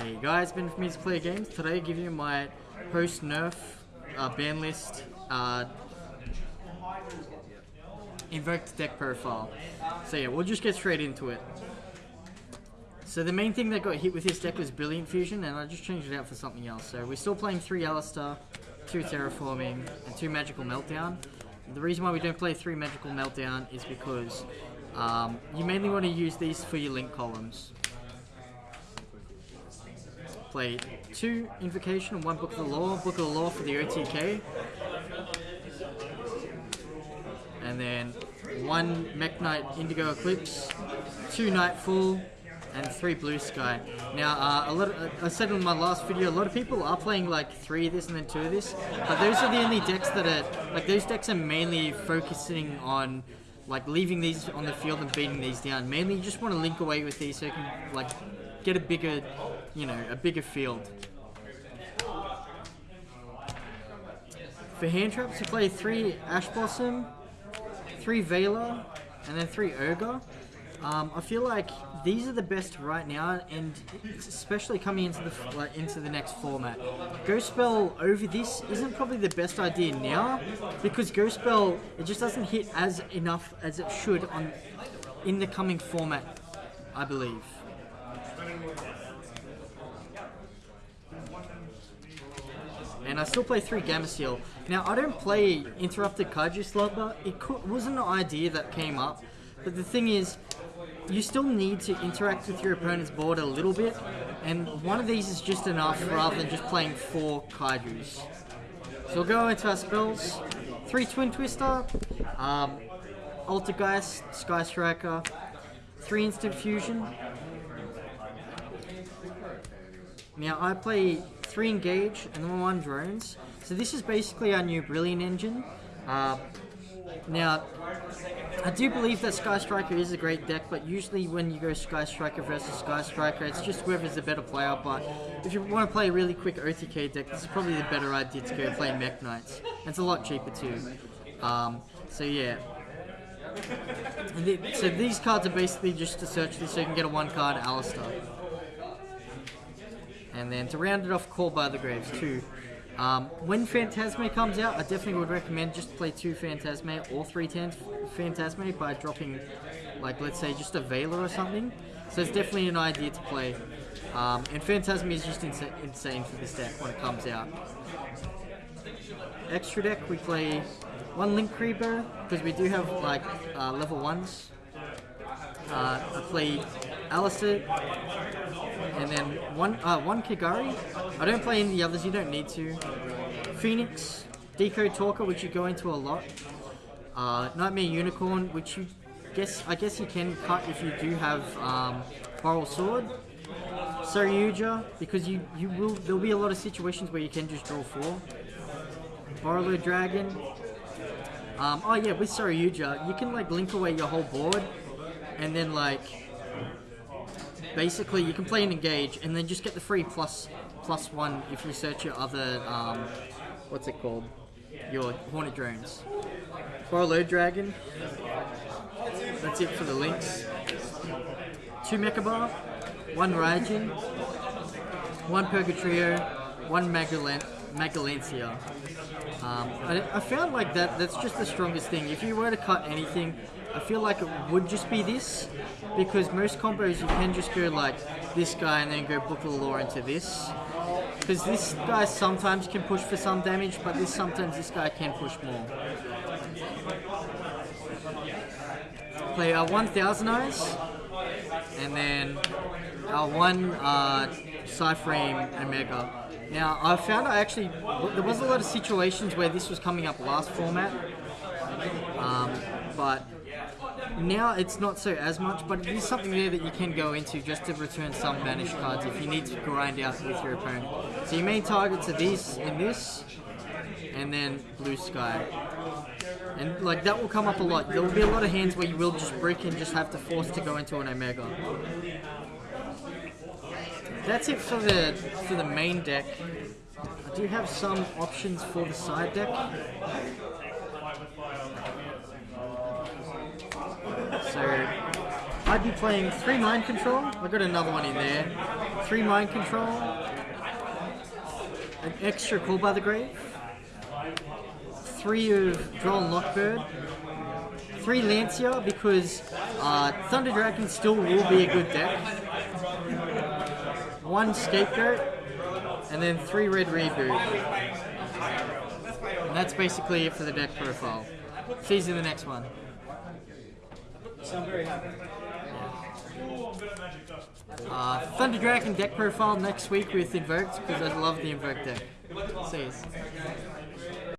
Hey guys, Ben from Music Player Games. Today I give you my post nerf uh, ban list uh, invoked deck profile. So yeah, we'll just get straight into it. So the main thing that got hit with this deck was Brilliant Fusion and I just changed it out for something else. So we're still playing 3 Aleister, 2 Terraforming, and 2 Magical Meltdown. The reason why we don't play 3 Magical Meltdown is because um, you mainly want to use these for your link columns play two Invocation and one Book of the Law. Book of the Law for the OTK. And then one Mekk-Knight Indigo Eclipse, two Nightfall, and three Blue Sky. Now, uh, a lot of, uh, I said in my last video, a lot of people are playing like three of this and then two of this, but those are the only decks that are, like those decks are mainly focusing on like leaving these on the field and beating these down. Mainly you just want to link away with these so you can like get a bigger, you know, a bigger field. For hand traps, you play three Ash Blossom, three Veiler, and then three Ogre. Um, I feel like these are the best right now, and especially coming into the like, into the next format. Ghost Spell over this isn't probably the best idea now, because Ghost Spell it just doesn't hit as enough as it should on in the coming format, I believe. And I still play 3 Gameciel. Now, I don't play Interrupted Kaiju Slumber. It wasn't an idea that came up. But the thing is, you still need to interact with your opponent's board a little bit. And one of these is just enough rather than just playing 4 Kaijus. So we'll go into our spells. 3 Twin Twister. Um, Altergeist, Sky Striker. 3 Instant Fusion. Now I play three engage and then one drones. So this is basically our new brilliant engine. Uh, now, I do believe that Sky Striker is a great deck, but usually when you go Sky Striker versus Sky Striker, it's just whoever's the better player. But if you want to play a really quick OTK deck, this is probably the better idea to go play Mekk-Knights. It's a lot cheaper too. Um, so yeah. So these cards are basically just to search this so you can get a one card Aleister. And then to round it off, Call by the Graves too. Um, when Phantazmay comes out, I definitely would recommend just play two Phantazmay or three Phantazmay by dropping, like, let's say just a Veiler or something. So it's definitely an idea to play. Um, and Phantazmay is just insa insane for this deck when it comes out. Extra deck, we play one Link Creeper, because we do have, like, uh, level 1s. Uh, I play Aleister, and then one uh, one Kagari. I don't play any of the others, you don't need to. Phoenix, Decode Talker, which you go into a lot. Uh, Nightmare Unicorn, which you guess I guess you can cut if you do have um, Borrelsword. Saryuja, because you, you will there'll be a lot of situations where you can just draw four. Borreload Dragon. Um, oh yeah, with Saryuja, you can like link away your whole board and then like basically you can play and engage and then just get the free plus plus one if you search your other um, what's it called? Your hornet drones. Borreload Dragon. That's it for the links. Two Mechaba one Raijin one Purgatrio one Magellanica Magellanica um, I, I found like that that's just the strongest thing if you were to cut anything I feel like it would just be this, because most combos you can just go like this guy and then go Book of the Law into this. Because this guy sometimes can push for some damage, but this sometimes this guy can push more. Play uh, 1000 Eyes, and then uh, one uh, Cyframe Omega. Now, I found I actually, there was a lot of situations where this was coming up last format, um, but now it's not so as much, but it is something there that you can go into just to return some banished cards if you need to grind out with your opponent. So your main targets are these and this, and then Blue Sky. And like that will come up a lot. There will be a lot of hands where you will just brick and just have to force to go into an Omega. That's it for the for the main deck. I do have some options for the side deck. So I'd be playing three mind control. I got another one in there. Three mind control. An extra call by the grave. Three of Droll & Lock Bird. Three Lancea because uh, Thunder Dragon still will be a good deck. One scapegoat, and then three red reboot. And that's basically it for the deck profile. See you in the next one. So I'm very happy. Uh, Thunder Dragon deck profile next week with Invoked because I love the Invoked deck. See you.